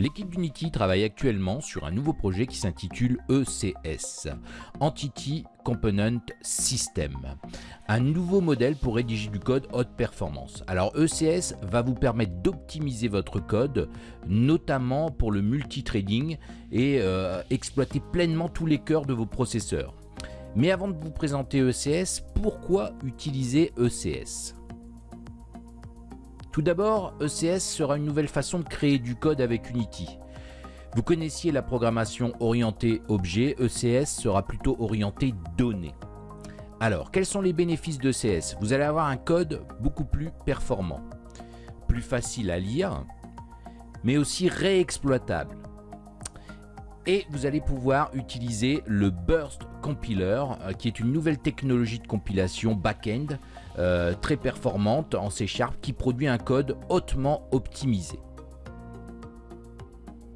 L'équipe d'Unity travaille actuellement sur un nouveau projet qui s'intitule ECS, Entity Component System, un nouveau modèle pour rédiger du code haute performance. Alors ECS va vous permettre d'optimiser votre code, notamment pour le multithreading et euh, exploiter pleinement tous les cœurs de vos processeurs. Mais avant de vous présenter ECS, pourquoi utiliser ECS tout d'abord, ECS sera une nouvelle façon de créer du code avec Unity. Vous connaissiez la programmation orientée objet, ECS sera plutôt orienté données. Alors, quels sont les bénéfices d'ECS Vous allez avoir un code beaucoup plus performant, plus facile à lire, mais aussi réexploitable. Et vous allez pouvoir utiliser le Burst Compiler, euh, qui est une nouvelle technologie de compilation back-end euh, très performante en C Sharp qui produit un code hautement optimisé.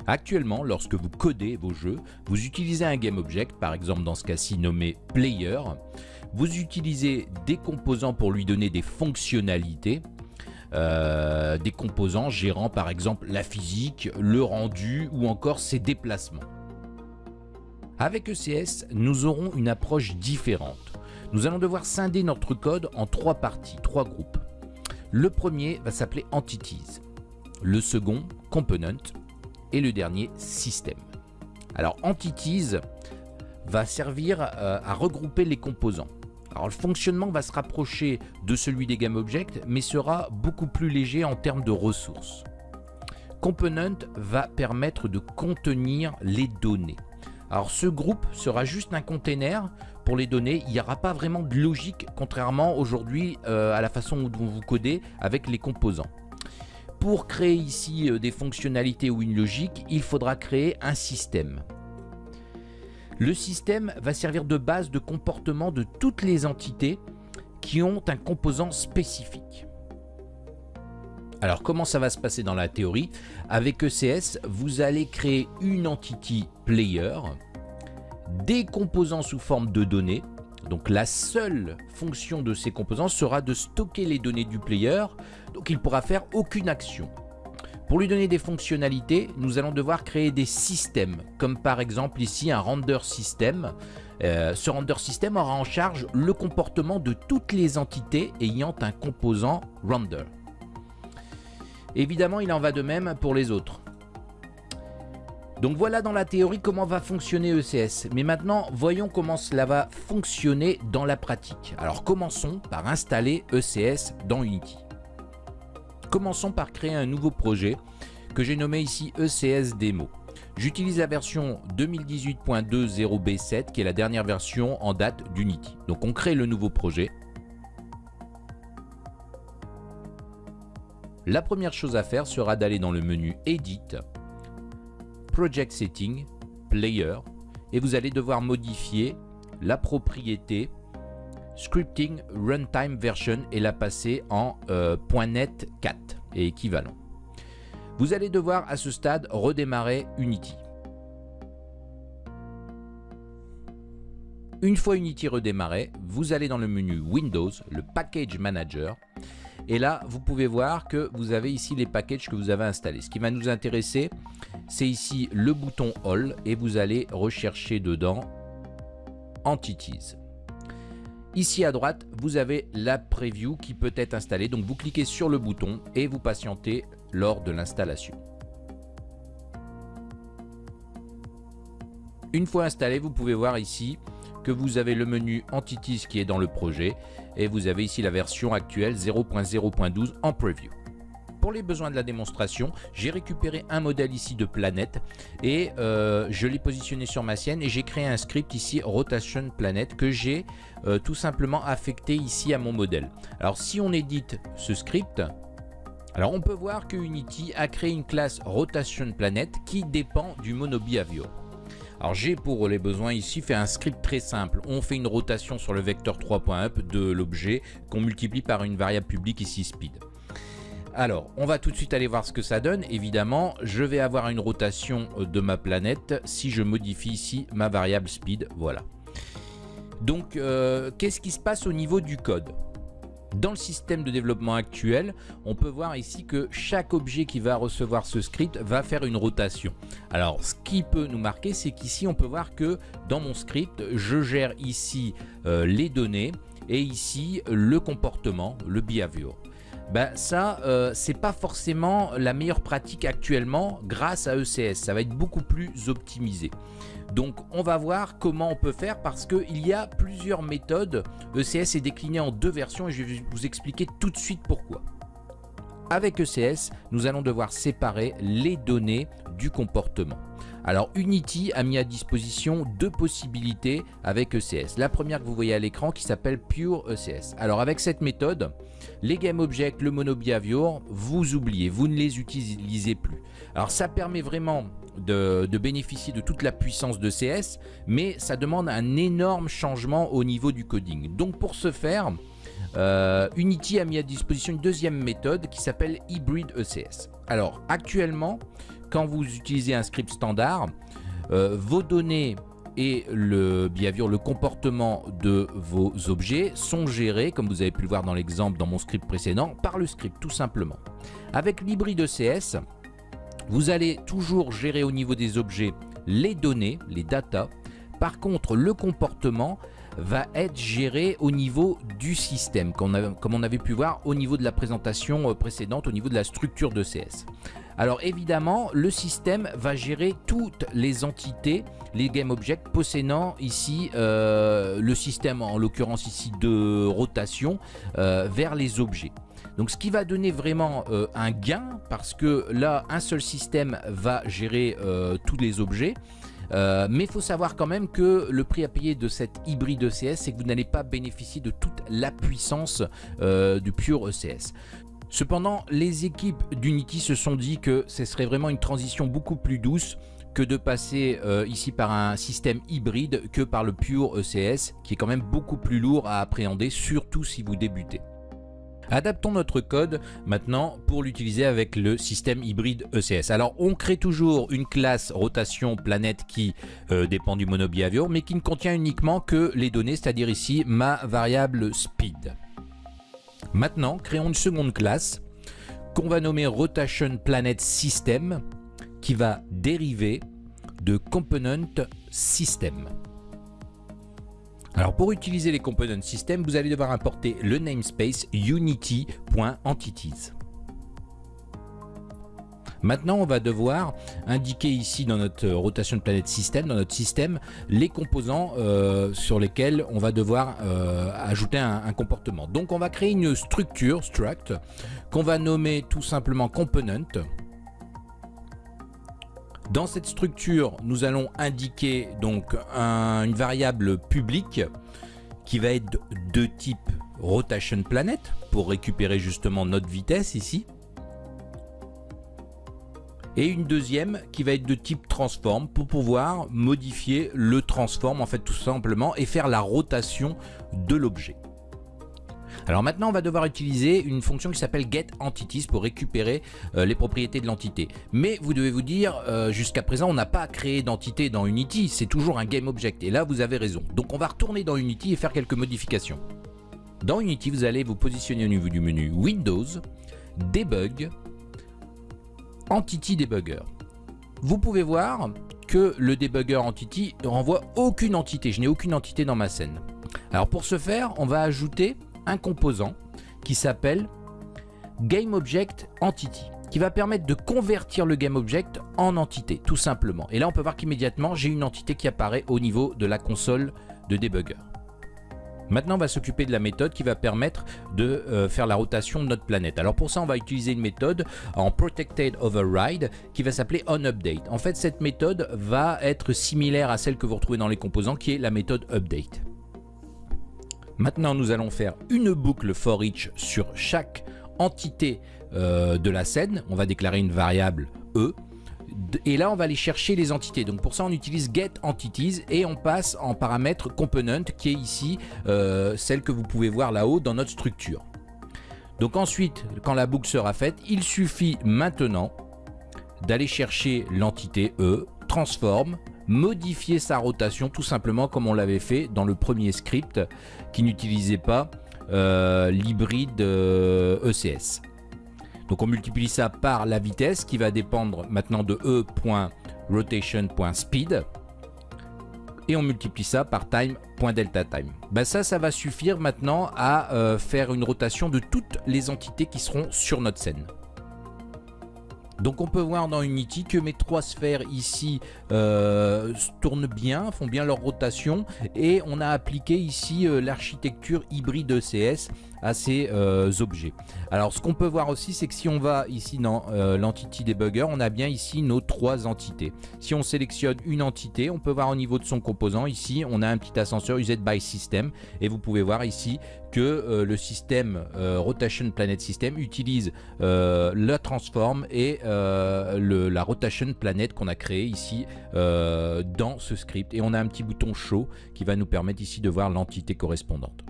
Actuellement, lorsque vous codez vos jeux, vous utilisez un GameObject, par exemple dans ce cas-ci nommé Player. Vous utilisez des composants pour lui donner des fonctionnalités, euh, des composants gérant par exemple la physique, le rendu ou encore ses déplacements. Avec ECS, nous aurons une approche différente. Nous allons devoir scinder notre code en trois parties, trois groupes. Le premier va s'appeler Entities, le second Component et le dernier System. Alors Entities va servir euh, à regrouper les composants. Alors le fonctionnement va se rapprocher de celui des GameObject mais sera beaucoup plus léger en termes de ressources. Component va permettre de contenir les données. Alors ce groupe sera juste un container pour les données. Il n'y aura pas vraiment de logique, contrairement aujourd'hui euh, à la façon dont vous codez avec les composants. Pour créer ici euh, des fonctionnalités ou une logique, il faudra créer un système. Le système va servir de base de comportement de toutes les entités qui ont un composant spécifique. Alors comment ça va se passer dans la théorie? Avec ECS, vous allez créer une entity player, des composants sous forme de données. Donc la seule fonction de ces composants sera de stocker les données du player, donc il ne pourra faire aucune action. Pour lui donner des fonctionnalités, nous allons devoir créer des systèmes, comme par exemple ici un render system. Euh, ce render system aura en charge le comportement de toutes les entités ayant un composant render. Évidemment, il en va de même pour les autres. Donc voilà dans la théorie comment va fonctionner ECS. Mais maintenant, voyons comment cela va fonctionner dans la pratique. Alors commençons par installer ECS dans Unity. Commençons par créer un nouveau projet que j'ai nommé ici ECS Demo. J'utilise la version 2018.20b7 qui est la dernière version en date d'Unity. Donc on crée le nouveau projet. La première chose à faire sera d'aller dans le menu Edit, Project Setting, Player, et vous allez devoir modifier la propriété Scripting Runtime Version et la passer en euh, .NET 4 et équivalent. Vous allez devoir à ce stade redémarrer Unity. Une fois Unity redémarré, vous allez dans le menu Windows, le Package Manager, et là, vous pouvez voir que vous avez ici les packages que vous avez installés. Ce qui va nous intéresser, c'est ici le bouton All et vous allez rechercher dedans Entities. Ici à droite, vous avez la preview qui peut être installée. Donc vous cliquez sur le bouton et vous patientez lors de l'installation. Une fois installé, vous pouvez voir ici que vous avez le menu Entities qui est dans le projet et vous avez ici la version actuelle 0.0.12 en preview. Pour les besoins de la démonstration, j'ai récupéré un modèle ici de planète et euh, je l'ai positionné sur ma sienne et j'ai créé un script ici Rotation Planet que j'ai euh, tout simplement affecté ici à mon modèle. Alors si on édite ce script, alors on peut voir que Unity a créé une classe Rotation Planet qui dépend du MonoBehavior. Alors j'ai pour les besoins ici fait un script très simple. On fait une rotation sur le vecteur 3.up de l'objet qu'on multiplie par une variable publique ici speed. Alors, on va tout de suite aller voir ce que ça donne. Évidemment, je vais avoir une rotation de ma planète si je modifie ici ma variable speed. Voilà. Donc, euh, qu'est-ce qui se passe au niveau du code? Dans le système de développement actuel, on peut voir ici que chaque objet qui va recevoir ce script va faire une rotation. Alors, ce qui peut nous marquer, c'est qu'ici, on peut voir que dans mon script, je gère ici euh, les données et ici le comportement, le behavior. Ben ça, euh, c'est pas forcément la meilleure pratique actuellement grâce à ECS. Ça va être beaucoup plus optimisé. Donc on va voir comment on peut faire parce qu'il y a plusieurs méthodes. ECS est décliné en deux versions et je vais vous expliquer tout de suite pourquoi. Avec ECS, nous allons devoir séparer les données du comportement. Alors Unity a mis à disposition deux possibilités avec ECS. La première que vous voyez à l'écran qui s'appelle Pure ECS. Alors avec cette méthode, les GameObjects, le MonoBehavior, vous oubliez, vous ne les utilisez plus. Alors ça permet vraiment de, bénéficier de toute la puissance de CS, mais ça demande un énorme changement au niveau du coding. Donc pour ce faire, euh, Unity a mis à disposition une deuxième méthode qui s'appelle Hybrid ECS. Alors actuellement, quand vous utilisez un script standard, euh, vos données et le le comportement de vos objets sont gérés, comme vous avez pu le voir dans l'exemple dans mon script précédent, par le script tout simplement. Avec l'hybride ECS, vous allez toujours gérer au niveau des objets les données, les data. Par contre, le comportement va être géré au niveau du système, comme on avait pu voir au niveau de la présentation euh, précédente, au niveau de la structure de CS. Alors évidemment, le système va gérer toutes les entités, les GameObjects possédant ici euh, le système, en l'occurrence ici de rotation, euh, vers les objets. Donc ce qui va donner vraiment euh, un gain parce que là un seul système va gérer tous les objets. Mais il faut savoir quand même que le prix à payer de cette hybride ECS, c'est que vous n'allez pas bénéficier de toute la puissance du pur ECS. Cependant, les équipes d'Unity se sont dit que ce serait vraiment une transition beaucoup plus douce que de passer ici par un système hybride que par le pur ECS, qui est quand même beaucoup plus lourd à appréhender, surtout si vous débutez. Adaptons notre code maintenant pour l'utiliser avec le système hybride ECS. Alors on crée toujours une classe rotation planète qui euh, dépend du monobehavior mais qui ne contient uniquement que les données, c'est-à-dire ici ma variable speed. Maintenant créons une seconde classe qu'on va nommer rotation planet system qui va dériver de component system. Alors pour utiliser les components system, vous allez devoir importer le namespace unity.entities. Maintenant, on va devoir indiquer ici dans notre rotation de planète système, dans notre système, les composants euh, sur lesquels on va devoir euh, ajouter un, un, comportement. Donc on va créer une structure, struct, qu'on va nommer tout simplement component. Dans cette structure, nous allons indiquer donc une variable publique qui va être de type rotation planet pour récupérer justement notre vitesse ici. Et une deuxième qui va être de type transform pour pouvoir modifier le transform en fait tout simplement et faire la rotation de l'objet. Alors maintenant, on va devoir utiliser une fonction qui s'appelle getEntities pour récupérer euh, les propriétés de l'entité. Mais vous devez vous dire, euh, jusqu'à présent, on n'a pas créé d'entité dans Unity, c'est toujours un GameObject. Et là, vous avez raison. Donc on va retourner dans Unity et faire quelques modifications. Dans Unity, vous allez vous positionner au niveau du menu Windows, Debug, Entity Debugger. Vous pouvez voir que le debugger entity ne renvoie aucune entité. Je n'ai aucune entité dans ma scène. Alors pour ce faire, on va ajouter un composant qui s'appelle GameObjectEntity qui va permettre de convertir le GameObject en entité, tout simplement. Et là, on peut voir qu'immédiatement, j'ai une entité qui apparaît au niveau de la console de debugger. Maintenant, on va s'occuper de la méthode qui va permettre de euh, faire la rotation de notre planète. Alors pour ça, on va utiliser une méthode en Protected Override qui va s'appeler OnUpdate. En fait, cette méthode va être similaire à celle que vous retrouvez dans les composants qui est la méthode Update. Maintenant, nous allons faire une boucle for each sur chaque entité euh, de la scène. On va déclarer une variable E. Et là, on va aller chercher les entités. Donc pour ça, on utilise getEntities et on passe en paramètre component qui est ici euh, celle que vous pouvez voir là-haut dans notre structure. Donc ensuite, quand la boucle sera faite, il suffit maintenant d'aller chercher l'entité E, transform, modifier sa rotation tout simplement comme on l'avait fait dans le premier script qui n'utilisait pas l'hybride ECS. Donc on multiplie ça par la vitesse qui va dépendre maintenant de e.rotation.speed et on multiplie ça par time.delta time. Ben ça, ça va suffire maintenant à euh, faire une rotation de toutes les entités qui seront sur notre scène. Donc on peut voir dans Unity que mes trois sphères ici euh, tournent bien, font bien leur rotation et on a appliqué ici euh, l'architecture hybride ECS à ces euh, objets. Alors ce qu'on peut voir aussi c'est que si on va ici dans l'entity debugger, on a bien ici nos trois entités. Si on sélectionne une entité, on peut voir au niveau de son composant ici, on a un petit ascenseur used by system et vous pouvez voir ici que le système Rotation Planet System utilise la transform et euh, la rotation planète qu'on a créé ici euh, dans ce script. Et on a un petit bouton show qui va nous permettre ici de voir l'entité correspondante.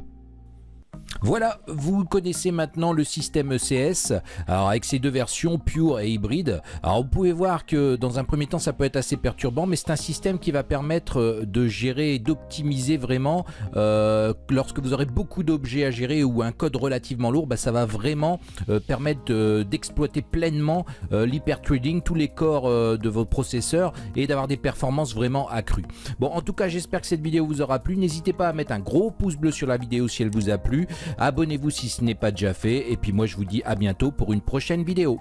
Voilà, vous connaissez maintenant le système ECS, alors avec ces deux versions, Pure et Hybride. Alors vous pouvez voir que dans un premier temps ça peut être assez perturbant, mais c'est un système qui va permettre euh, de gérer et d'optimiser vraiment euh, lorsque vous aurez beaucoup d'objets à gérer ou un code relativement lourd, bah, ça va vraiment euh, permettre d'exploiter pleinement l'hyperthreading, tous les corps de vos processeurs et d'avoir des performances vraiment accrues. Bon, en tout cas, j'espère que cette vidéo vous aura plu. N'hésitez pas à mettre un gros pouce bleu sur la vidéo si elle vous a plu. Abonnez-vous si ce n'est pas déjà fait. Et puis moi je vous dis à bientôt pour une prochaine vidéo.